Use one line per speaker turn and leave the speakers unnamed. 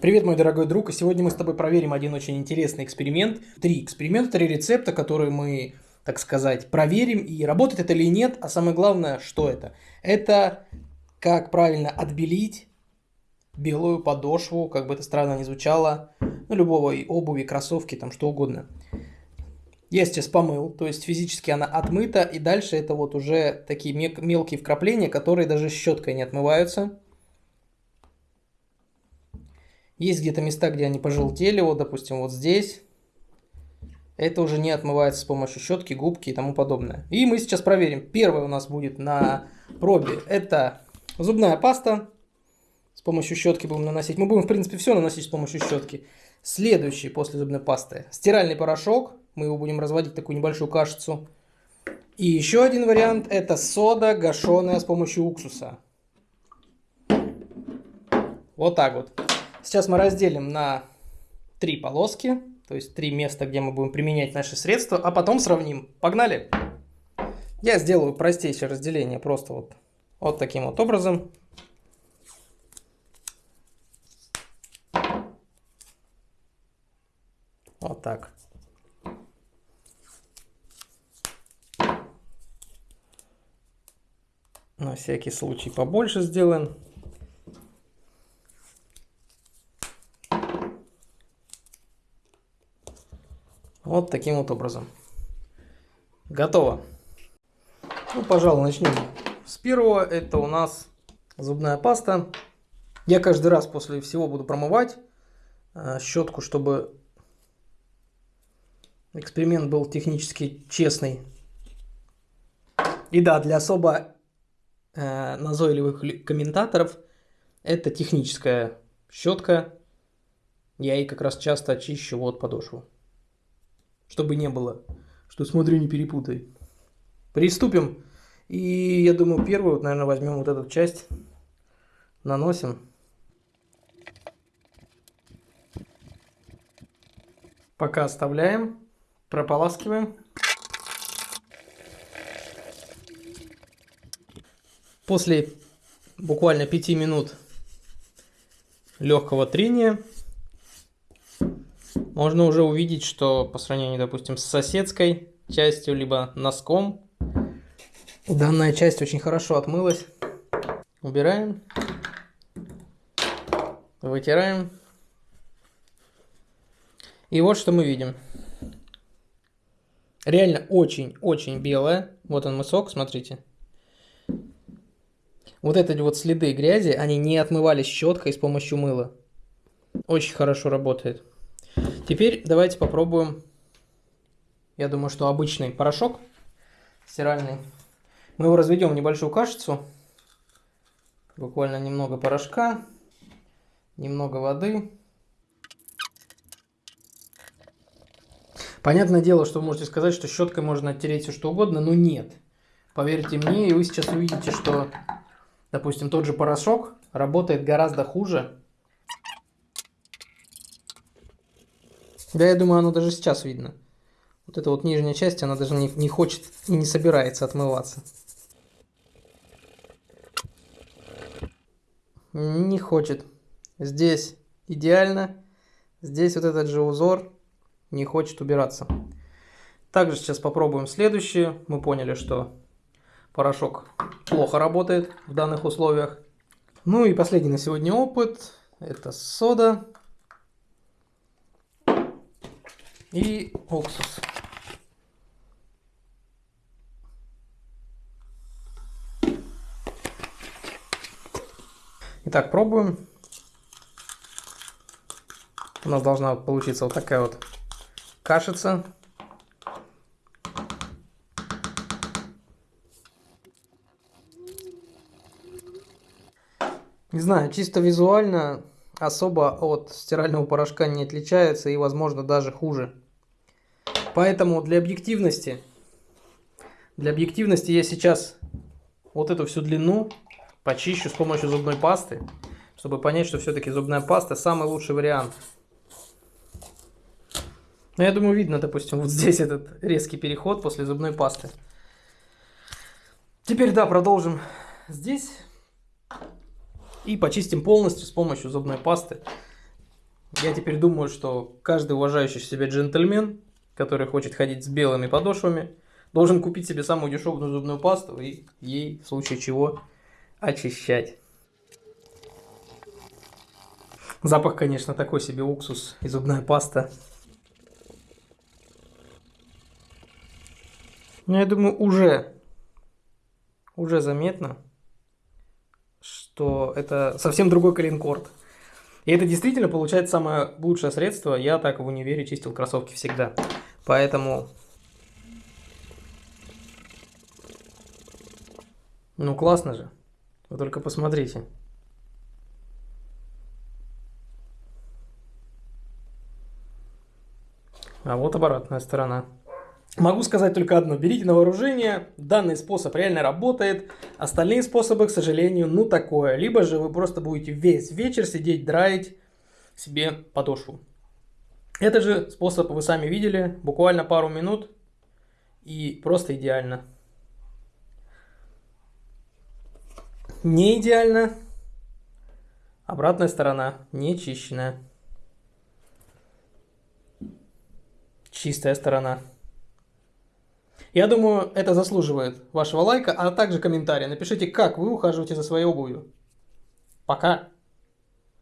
Привет, мой дорогой друг, и сегодня мы с тобой проверим один очень интересный эксперимент. Три эксперимента, три рецепта, которые мы, так сказать, проверим, и работает это или нет, а самое главное, что это. Это как правильно отбелить белую подошву, как бы это странно ни звучало, ну, любого обуви, кроссовки, там, что угодно. Я сейчас помыл, то есть физически она отмыта, и дальше это вот уже такие мелкие вкрапления, которые даже щеткой не отмываются. Есть где-то места, где они пожелтели, вот, допустим, вот здесь. Это уже не отмывается с помощью щетки, губки и тому подобное. И мы сейчас проверим. Первое у нас будет на пробе. Это зубная паста. С помощью щетки будем наносить. Мы будем, в принципе, все наносить с помощью щетки. Следующий после зубной пасты. Стиральный порошок. Мы его будем разводить такую небольшую кашицу. И еще один вариант. Это сода гашеная с помощью уксуса. Вот так вот. Сейчас мы разделим на три полоски, то есть три места, где мы будем применять наши средства, а потом сравним. Погнали! Я сделаю простейшее разделение просто вот, вот таким вот образом. Вот так. На всякий случай побольше сделаем. Вот таким вот образом. Готово. Ну, пожалуй, начнем с первого. Это у нас зубная паста. Я каждый раз после всего буду промывать э, щетку, чтобы эксперимент был технически честный. И да, для особо э, назойливых комментаторов это техническая щетка. Я ей как раз часто очищу вот подошву чтобы не было, что смотри, не перепутай. Приступим. И я думаю, первую, вот, наверное, возьмем вот эту часть, наносим. Пока оставляем, прополаскиваем. После буквально 5 минут легкого трения можно уже увидеть, что по сравнению, допустим, с соседской частью, либо носком, данная часть очень хорошо отмылась. Убираем, вытираем. И вот что мы видим. Реально очень-очень белая. Вот он мысок, смотрите. Вот эти вот следы грязи, они не отмывались щеткой с помощью мыла. Очень хорошо работает. Теперь давайте попробуем, я думаю, что обычный порошок стиральный. Мы его разведем в небольшую кашицу. Буквально немного порошка, немного воды. Понятное дело, что вы можете сказать, что щеткой можно оттереть все что угодно, но нет. Поверьте мне, и вы сейчас увидите, что, допустим, тот же порошок работает гораздо хуже, Да, я думаю, оно даже сейчас видно. Вот эта вот нижняя часть, она даже не, не хочет и не собирается отмываться. Не хочет. Здесь идеально. Здесь вот этот же узор не хочет убираться. Также сейчас попробуем следующее. Мы поняли, что порошок плохо работает в данных условиях. Ну и последний на сегодня опыт. Это сода. И уксус. Итак, пробуем. У нас должна получиться вот такая вот кашица. Не знаю, чисто визуально особо от стирального порошка не отличается и, возможно, даже хуже. Поэтому для объективности, для объективности я сейчас вот эту всю длину почищу с помощью зубной пасты, чтобы понять, что все-таки зубная паста самый лучший вариант. Но я думаю, видно, допустим, вот здесь этот резкий переход после зубной пасты. Теперь, да, продолжим здесь. И почистим полностью с помощью зубной пасты. Я теперь думаю, что каждый уважающий себя джентльмен, который хочет ходить с белыми подошвами, должен купить себе самую дешевую зубную пасту и ей, в случае чего, очищать. Запах, конечно, такой себе уксус и зубная паста. Но я думаю, уже, уже заметно, что это совсем другой коленкорд. И это действительно получается самое лучшее средство. Я так в универе чистил кроссовки всегда. Поэтому... Ну классно же. Вы только посмотрите. А вот обратная сторона. Могу сказать только одно. Берите на вооружение. Данный способ реально работает. Остальные способы, к сожалению, ну такое. Либо же вы просто будете весь вечер сидеть, драить себе подошву. Этот же способ вы сами видели. Буквально пару минут. И просто идеально. Не идеально. Обратная сторона не чищенная. Чистая сторона. Я думаю, это заслуживает вашего лайка, а также комментария. Напишите, как вы ухаживаете за своей обувью. Пока!